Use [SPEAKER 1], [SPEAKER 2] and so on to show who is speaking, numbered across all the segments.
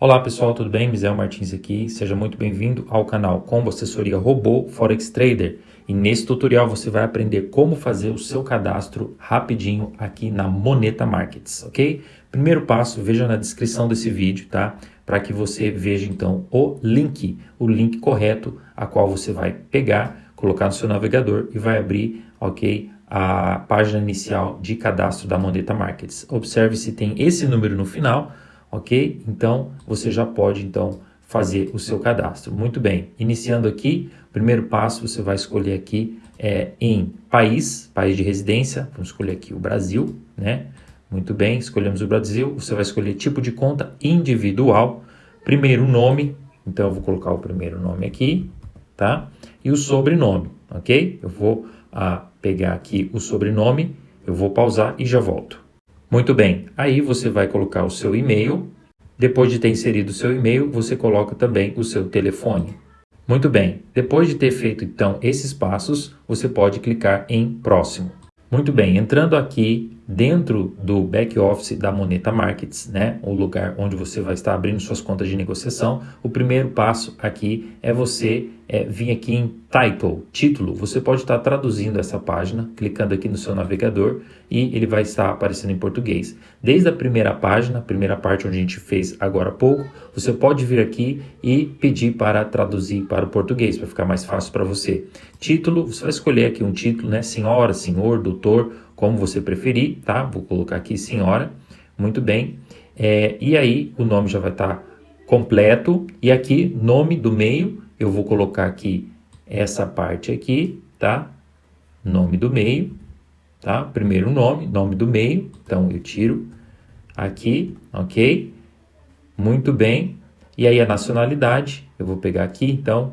[SPEAKER 1] Olá pessoal, tudo bem? Misael Martins aqui, seja muito bem-vindo ao canal Combo Assessoria Robô Forex Trader. E nesse tutorial você vai aprender como fazer o seu cadastro rapidinho aqui na Moneta Markets, ok? Primeiro passo, veja na descrição desse vídeo, tá? Para que você veja então o link, o link correto a qual você vai pegar, colocar no seu navegador e vai abrir, ok? A página inicial de cadastro da Moneta Markets. Observe se tem esse número no final, ok? Então, você já pode, então, fazer o seu cadastro. Muito bem, iniciando aqui, primeiro passo você vai escolher aqui é, em país, país de residência, vamos escolher aqui o Brasil, né? Muito bem, escolhemos o Brasil, você vai escolher tipo de conta individual, primeiro nome, então eu vou colocar o primeiro nome aqui, tá? E o sobrenome, ok? Eu vou ah, pegar aqui o sobrenome, eu vou pausar e já volto. Muito bem, aí você vai colocar o seu e-mail. Depois de ter inserido o seu e-mail, você coloca também o seu telefone. Muito bem, depois de ter feito então esses passos, você pode clicar em próximo. Muito bem, entrando aqui dentro do back office da Moneta Markets, né, o lugar onde você vai estar abrindo suas contas de negociação, o primeiro passo aqui é você é, vir aqui em Title, título. Você pode estar traduzindo essa página, clicando aqui no seu navegador e ele vai estar aparecendo em português. Desde a primeira página, a primeira parte onde a gente fez agora há pouco, você pode vir aqui e pedir para traduzir para o português, para ficar mais fácil para você. Título, você vai escolher aqui um título, né, senhora, senhor, doutor, como você preferir, tá? Vou colocar aqui senhora, muito bem. É, e aí o nome já vai estar completo e aqui nome do meio, eu vou colocar aqui essa parte aqui, tá? Nome do meio, tá? Primeiro nome, nome do meio, então eu tiro aqui, ok? Muito bem. E aí a nacionalidade, eu vou pegar aqui, então,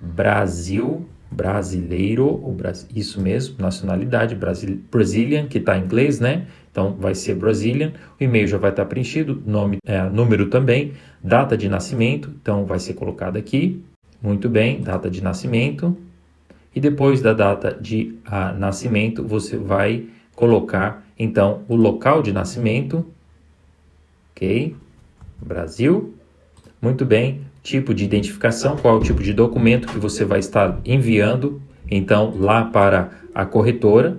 [SPEAKER 1] Brasil, brasileiro, isso mesmo, nacionalidade, Brasil, Brazilian, que está em inglês, né? Então vai ser Brazilian, o e-mail já vai estar tá preenchido, nome, é, número também, data de nascimento, então vai ser colocado aqui, muito bem, data de nascimento, e depois da data de a, nascimento você vai colocar então o local de nascimento, ok? Brasil, muito bem, tipo de identificação, qual é o tipo de documento que você vai estar enviando, então, lá para a corretora.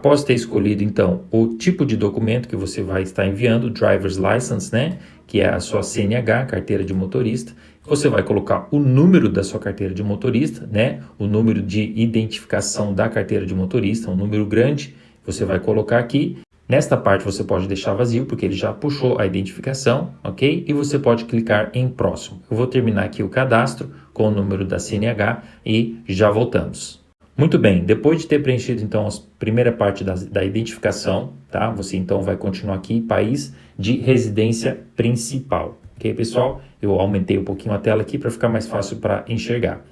[SPEAKER 1] Após ter escolhido, então, o tipo de documento que você vai estar enviando, Driver's License, né, que é a sua CNH, carteira de motorista, você vai colocar o número da sua carteira de motorista, né, o número de identificação da carteira de motorista, um número grande, você vai colocar aqui Nesta parte você pode deixar vazio, porque ele já puxou a identificação, ok? E você pode clicar em próximo. Eu vou terminar aqui o cadastro com o número da CNH e já voltamos. Muito bem, depois de ter preenchido então a primeira parte da, da identificação, tá? Você então vai continuar aqui, país de residência principal, ok pessoal? Eu aumentei um pouquinho a tela aqui para ficar mais fácil para enxergar.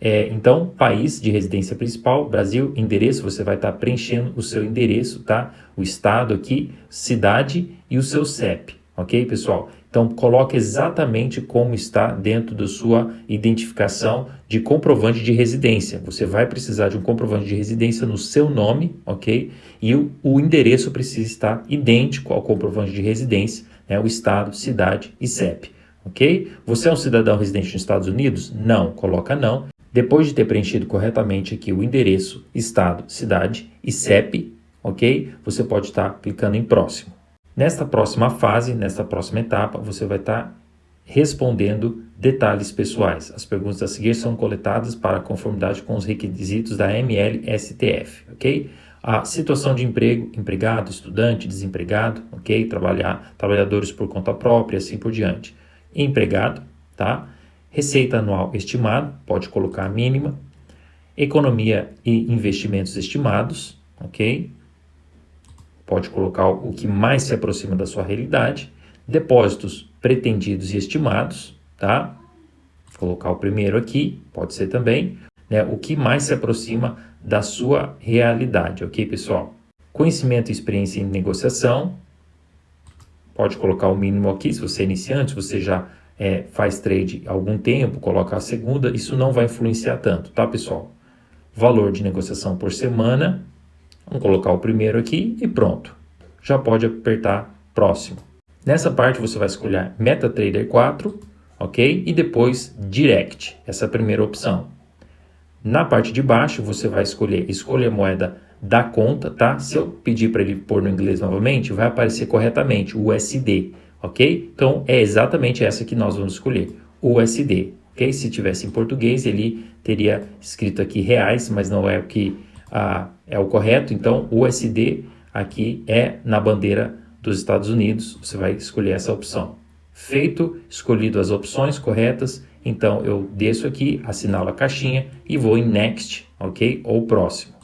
[SPEAKER 1] É, então, país de residência principal, Brasil, endereço, você vai estar tá preenchendo o seu endereço, tá? O estado aqui, cidade e o seu CEP, ok, pessoal? Então, coloque exatamente como está dentro da sua identificação de comprovante de residência. Você vai precisar de um comprovante de residência no seu nome, ok? E o, o endereço precisa estar idêntico ao comprovante de residência, né? o estado, cidade e CEP ok? Você é um cidadão residente nos Estados Unidos? Não, coloca não. Depois de ter preenchido corretamente aqui o endereço, estado, cidade e CEP, ok? Você pode estar clicando em próximo. Nesta próxima fase, nesta próxima etapa, você vai estar respondendo detalhes pessoais. As perguntas a seguir são coletadas para conformidade com os requisitos da MLSTF, ok? A situação de emprego, empregado, estudante, desempregado, ok? Trabalhar, trabalhadores por conta própria, assim por diante. Empregado, tá? Receita anual estimada, pode colocar a mínima. Economia e investimentos estimados, ok? Pode colocar o que mais se aproxima da sua realidade. Depósitos pretendidos e estimados, tá? Vou colocar o primeiro aqui, pode ser também. Né? O que mais se aproxima da sua realidade, ok, pessoal? Conhecimento e experiência em negociação. Pode colocar o mínimo aqui, se você é iniciante, se você já é, faz trade há algum tempo, coloca a segunda, isso não vai influenciar tanto, tá pessoal? Valor de negociação por semana, vamos colocar o primeiro aqui e pronto. já pode apertar próximo. Nessa parte você vai escolher MetaTrader 4, ok? E depois Direct, essa é primeira opção. Na parte de baixo você vai escolher escolha a moeda da conta, tá? Se eu pedir para ele pôr no inglês novamente, vai aparecer corretamente, USD, ok? Então é exatamente essa que nós vamos escolher, USD, ok? Se tivesse em português, ele teria escrito aqui reais, mas não é o que ah, é o correto, então USD aqui é na bandeira dos Estados Unidos, você vai escolher essa opção. Feito, escolhido as opções corretas, então eu desço aqui, assinalo a caixinha e vou em Next, ok? Ou Próximo.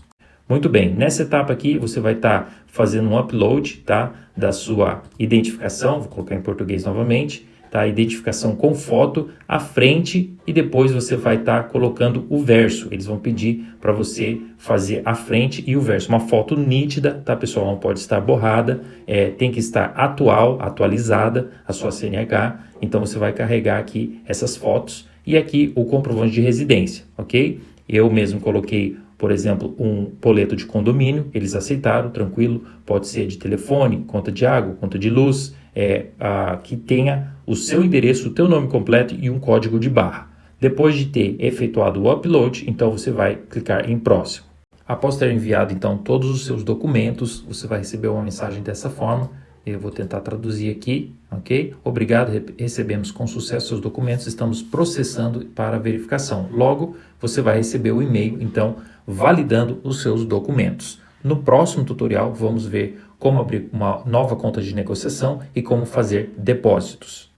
[SPEAKER 1] Muito bem, nessa etapa aqui você vai estar tá fazendo um upload tá, da sua identificação, vou colocar em português novamente, tá? Identificação com foto, à frente e depois você vai estar tá colocando o verso. Eles vão pedir para você fazer a frente e o verso. Uma foto nítida, tá pessoal? Não pode estar borrada, é, tem que estar atual, atualizada a sua CNH. Então você vai carregar aqui essas fotos e aqui o comprovante de residência, ok? Eu mesmo coloquei por exemplo, um boleto de condomínio, eles aceitaram, tranquilo, pode ser de telefone, conta de água, conta de luz, é, a, que tenha o seu endereço, o teu nome completo e um código de barra. Depois de ter efetuado o upload, então você vai clicar em próximo. Após ter enviado então todos os seus documentos, você vai receber uma mensagem dessa forma. Eu vou tentar traduzir aqui, ok? Obrigado, recebemos com sucesso seus documentos, estamos processando para verificação. Logo, você vai receber o e-mail, então, validando os seus documentos. No próximo tutorial, vamos ver como abrir uma nova conta de negociação e como fazer depósitos.